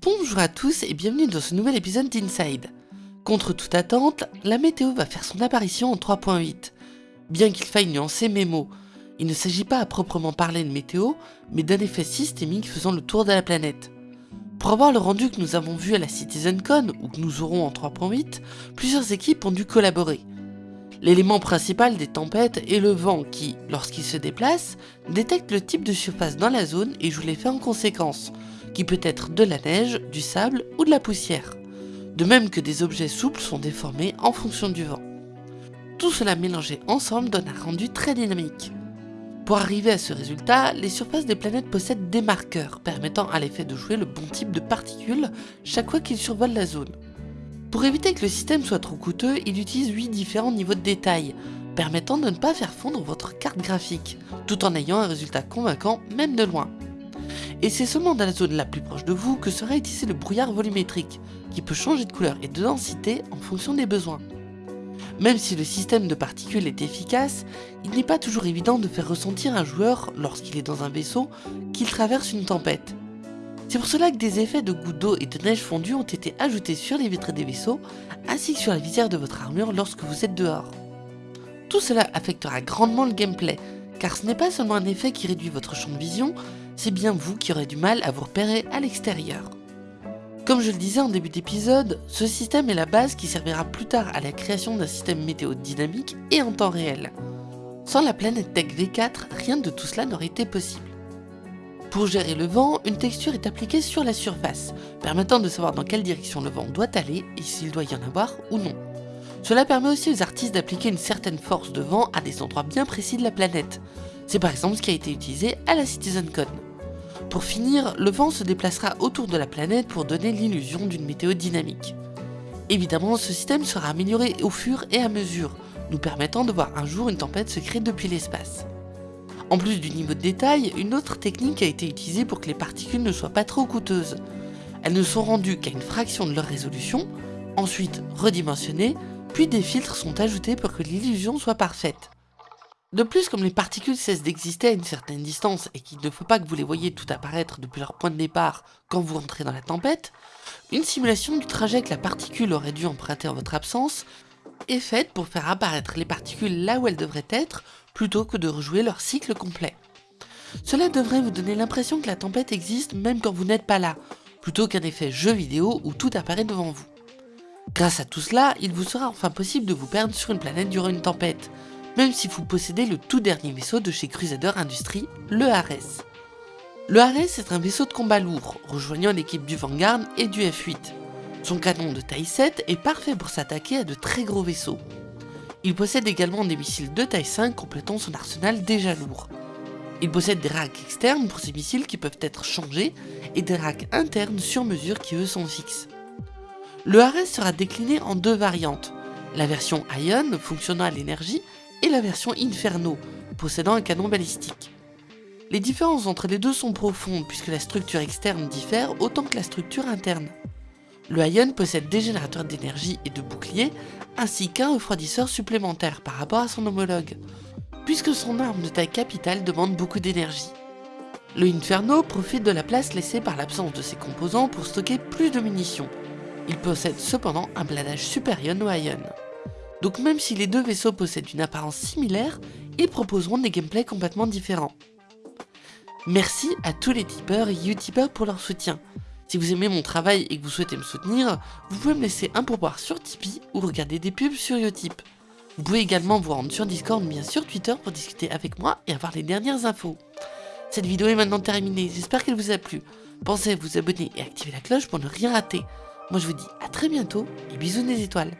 Bonjour à tous et bienvenue dans ce nouvel épisode d'Inside. Contre toute attente, la météo va faire son apparition en 3.8. Bien qu'il faille nuancer mes mots, il ne s'agit pas à proprement parler de météo, mais d'un effet systémique faisant le tour de la planète. Pour avoir le rendu que nous avons vu à la CitizenCon, ou que nous aurons en 3.8, plusieurs équipes ont dû collaborer. L'élément principal des tempêtes est le vent qui, lorsqu'il se déplace, détecte le type de surface dans la zone et joue l'effet en conséquence, qui peut être de la neige, du sable ou de la poussière. De même que des objets souples sont déformés en fonction du vent. Tout cela mélangé ensemble donne un rendu très dynamique. Pour arriver à ce résultat, les surfaces des planètes possèdent des marqueurs permettant à l'effet de jouer le bon type de particules chaque fois qu'il survole la zone. Pour éviter que le système soit trop coûteux, il utilise 8 différents niveaux de détail, permettant de ne pas faire fondre votre carte graphique, tout en ayant un résultat convaincant même de loin. Et c'est seulement dans la zone la plus proche de vous que sera utilisé le brouillard volumétrique, qui peut changer de couleur et de densité en fonction des besoins. Même si le système de particules est efficace, il n'est pas toujours évident de faire ressentir un joueur, lorsqu'il est dans un vaisseau, qu'il traverse une tempête. C'est pour cela que des effets de gouttes d'eau et de neige fondue ont été ajoutés sur les vitres des vaisseaux, ainsi que sur la visière de votre armure lorsque vous êtes dehors. Tout cela affectera grandement le gameplay, car ce n'est pas seulement un effet qui réduit votre champ de vision, c'est bien vous qui aurez du mal à vous repérer à l'extérieur. Comme je le disais en début d'épisode, ce système est la base qui servira plus tard à la création d'un système météo dynamique et en temps réel. Sans la planète Tech V4, rien de tout cela n'aurait été possible. Pour gérer le vent, une texture est appliquée sur la surface, permettant de savoir dans quelle direction le vent doit aller et s'il doit y en avoir ou non. Cela permet aussi aux artistes d'appliquer une certaine force de vent à des endroits bien précis de la planète. C'est par exemple ce qui a été utilisé à la CitizenCon. Pour finir, le vent se déplacera autour de la planète pour donner l'illusion d'une météo dynamique. Évidemment, ce système sera amélioré au fur et à mesure, nous permettant de voir un jour une tempête se créer depuis l'espace. En plus du niveau de détail, une autre technique a été utilisée pour que les particules ne soient pas trop coûteuses. Elles ne sont rendues qu'à une fraction de leur résolution, ensuite redimensionnées, puis des filtres sont ajoutés pour que l'illusion soit parfaite. De plus, comme les particules cessent d'exister à une certaine distance et qu'il ne faut pas que vous les voyez tout apparaître depuis leur point de départ quand vous entrez dans la tempête, une simulation du trajet que la particule aurait dû emprunter en votre absence est faite pour faire apparaître les particules là où elles devraient être plutôt que de rejouer leur cycle complet. Cela devrait vous donner l'impression que la tempête existe même quand vous n'êtes pas là, plutôt qu'un effet jeu vidéo où tout apparaît devant vous. Grâce à tout cela, il vous sera enfin possible de vous perdre sur une planète durant une tempête, même si vous possédez le tout dernier vaisseau de chez Crusader Industries, le Ares. Le Ares est un vaisseau de combat lourd, rejoignant l'équipe du Vanguard et du F8. Son canon de taille 7 est parfait pour s'attaquer à de très gros vaisseaux. Il possède également des missiles de taille 5 complétant son arsenal déjà lourd. Il possède des racks externes pour ses missiles qui peuvent être changés et des racks internes sur mesure qui eux sont fixes. Le Ares sera décliné en deux variantes, la version Ion fonctionnant à l'énergie et la version Inferno possédant un canon balistique. Les différences entre les deux sont profondes puisque la structure externe diffère autant que la structure interne. Le Ion possède des générateurs d'énergie et de boucliers, ainsi qu'un refroidisseur supplémentaire par rapport à son homologue, puisque son arme de taille capitale demande beaucoup d'énergie. Le Inferno profite de la place laissée par l'absence de ses composants pour stocker plus de munitions. Il possède cependant un bladage supérieur au Ion. Donc même si les deux vaisseaux possèdent une apparence similaire, ils proposeront des gameplays complètement différents. Merci à tous les tipeurs et utipeurs pour leur soutien. Si vous aimez mon travail et que vous souhaitez me soutenir, vous pouvez me laisser un pourboire sur Tipeee ou regarder des pubs sur Utip. Vous pouvez également vous rendre sur Discord ou bien sur Twitter pour discuter avec moi et avoir les dernières infos. Cette vidéo est maintenant terminée, j'espère qu'elle vous a plu. Pensez à vous abonner et activer la cloche pour ne rien rater. Moi je vous dis à très bientôt et bisous des étoiles.